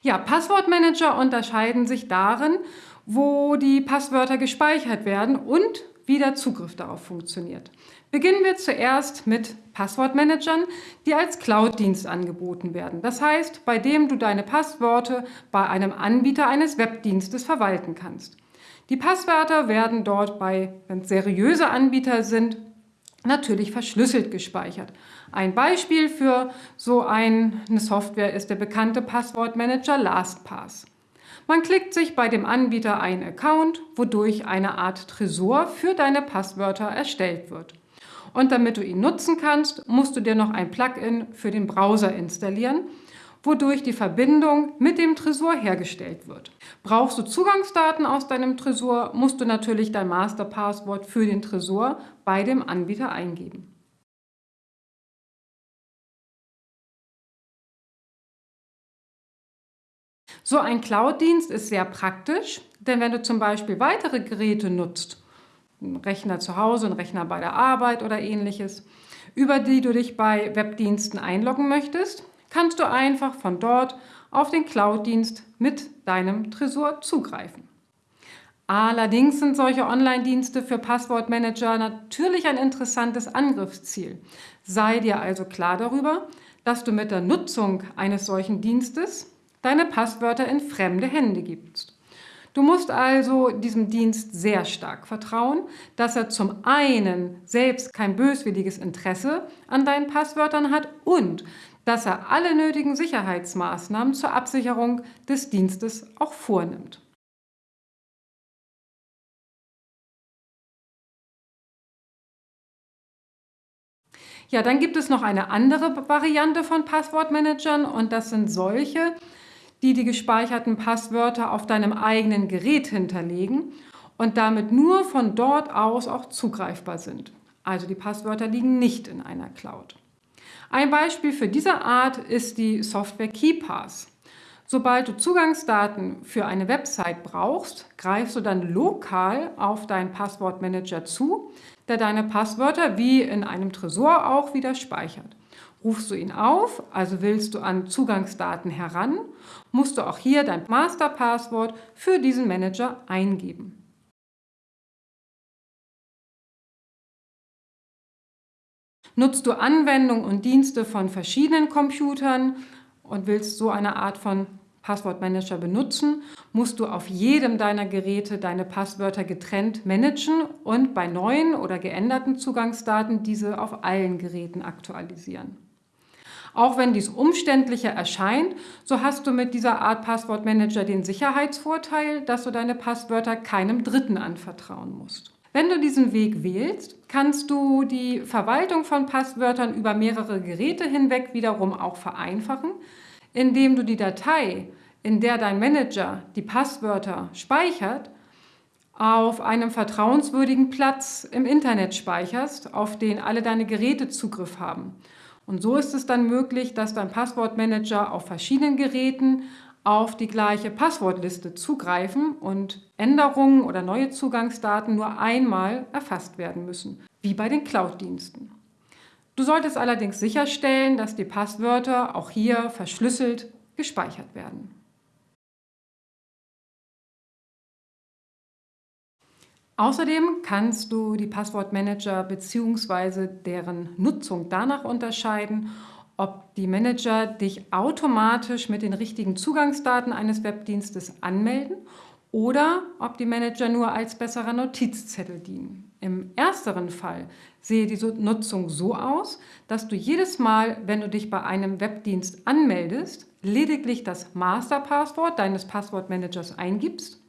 Ja, Passwortmanager unterscheiden sich darin, wo die Passwörter gespeichert werden und wie der Zugriff darauf funktioniert. Beginnen wir zuerst mit Passwortmanagern, die als Cloud-Dienst angeboten werden. Das heißt, bei dem du deine Passworte bei einem Anbieter eines Webdienstes verwalten kannst. Die Passwörter werden dort bei, wenn es seriöse Anbieter sind, natürlich verschlüsselt gespeichert. Ein Beispiel für so eine Software ist der bekannte Passwortmanager LastPass. Man klickt sich bei dem Anbieter einen Account, wodurch eine Art Tresor für deine Passwörter erstellt wird. Und damit du ihn nutzen kannst, musst du dir noch ein Plugin für den Browser installieren, wodurch die Verbindung mit dem Tresor hergestellt wird. Brauchst du Zugangsdaten aus deinem Tresor, musst du natürlich dein Masterpasswort für den Tresor bei dem Anbieter eingeben. So ein Cloud-Dienst ist sehr praktisch, denn wenn du zum Beispiel weitere Geräte nutzt, einen Rechner zu Hause, einen Rechner bei der Arbeit oder ähnliches, über die du dich bei Webdiensten einloggen möchtest, kannst du einfach von dort auf den Cloud-Dienst mit deinem Tresor zugreifen. Allerdings sind solche Online-Dienste für Passwortmanager natürlich ein interessantes Angriffsziel. Sei dir also klar darüber, dass du mit der Nutzung eines solchen Dienstes deine Passwörter in fremde Hände gibst. Du musst also diesem Dienst sehr stark vertrauen, dass er zum einen selbst kein böswilliges Interesse an deinen Passwörtern hat und dass er alle nötigen Sicherheitsmaßnahmen zur Absicherung des Dienstes auch vornimmt. Ja, dann gibt es noch eine andere Variante von Passwortmanagern und das sind solche, die die gespeicherten Passwörter auf deinem eigenen Gerät hinterlegen und damit nur von dort aus auch zugreifbar sind. Also die Passwörter liegen nicht in einer Cloud. Ein Beispiel für diese Art ist die Software KeyPass. Sobald du Zugangsdaten für eine Website brauchst, greifst du dann lokal auf deinen Passwortmanager zu, der deine Passwörter wie in einem Tresor auch wieder speichert. Rufst du ihn auf, also willst du an Zugangsdaten heran, musst du auch hier dein Masterpasswort für diesen Manager eingeben. Nutzt du Anwendungen und Dienste von verschiedenen Computern und willst so eine Art von Passwortmanager benutzen, musst du auf jedem deiner Geräte deine Passwörter getrennt managen und bei neuen oder geänderten Zugangsdaten diese auf allen Geräten aktualisieren. Auch wenn dies umständlicher erscheint, so hast du mit dieser Art Passwortmanager den Sicherheitsvorteil, dass du deine Passwörter keinem Dritten anvertrauen musst. Wenn du diesen Weg wählst, kannst du die Verwaltung von Passwörtern über mehrere Geräte hinweg wiederum auch vereinfachen, indem du die Datei, in der dein Manager die Passwörter speichert, auf einem vertrauenswürdigen Platz im Internet speicherst, auf den alle deine Geräte Zugriff haben. Und so ist es dann möglich, dass dein Passwortmanager auf verschiedenen Geräten auf die gleiche Passwortliste zugreifen und Änderungen oder neue Zugangsdaten nur einmal erfasst werden müssen, wie bei den Cloud-Diensten. Du solltest allerdings sicherstellen, dass die Passwörter auch hier verschlüsselt gespeichert werden. Außerdem kannst du die Passwortmanager bzw. deren Nutzung danach unterscheiden, ob die Manager dich automatisch mit den richtigen Zugangsdaten eines Webdienstes anmelden oder ob die Manager nur als besserer Notizzettel dienen. Im ersteren Fall sehe die Nutzung so aus, dass du jedes Mal, wenn du dich bei einem Webdienst anmeldest, lediglich das Masterpasswort deines Passwortmanagers eingibst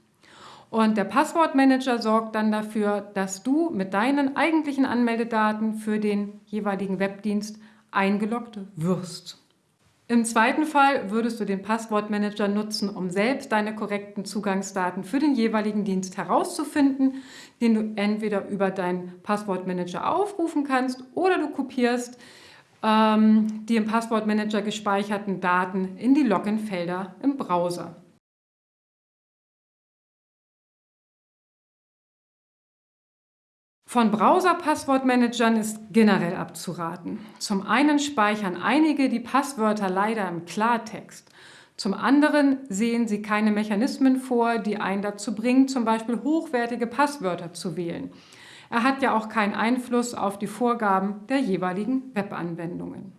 und der Passwortmanager sorgt dann dafür, dass du mit deinen eigentlichen Anmeldedaten für den jeweiligen Webdienst eingeloggt wirst. Im zweiten Fall würdest du den Passwortmanager nutzen, um selbst deine korrekten Zugangsdaten für den jeweiligen Dienst herauszufinden, den du entweder über deinen Passwortmanager aufrufen kannst oder du kopierst ähm, die im Passwortmanager gespeicherten Daten in die Login-Felder im Browser. Von Browser-Passwortmanagern ist generell abzuraten. Zum einen speichern einige die Passwörter leider im Klartext. Zum anderen sehen sie keine Mechanismen vor, die einen dazu bringen, zum Beispiel hochwertige Passwörter zu wählen. Er hat ja auch keinen Einfluss auf die Vorgaben der jeweiligen Webanwendungen.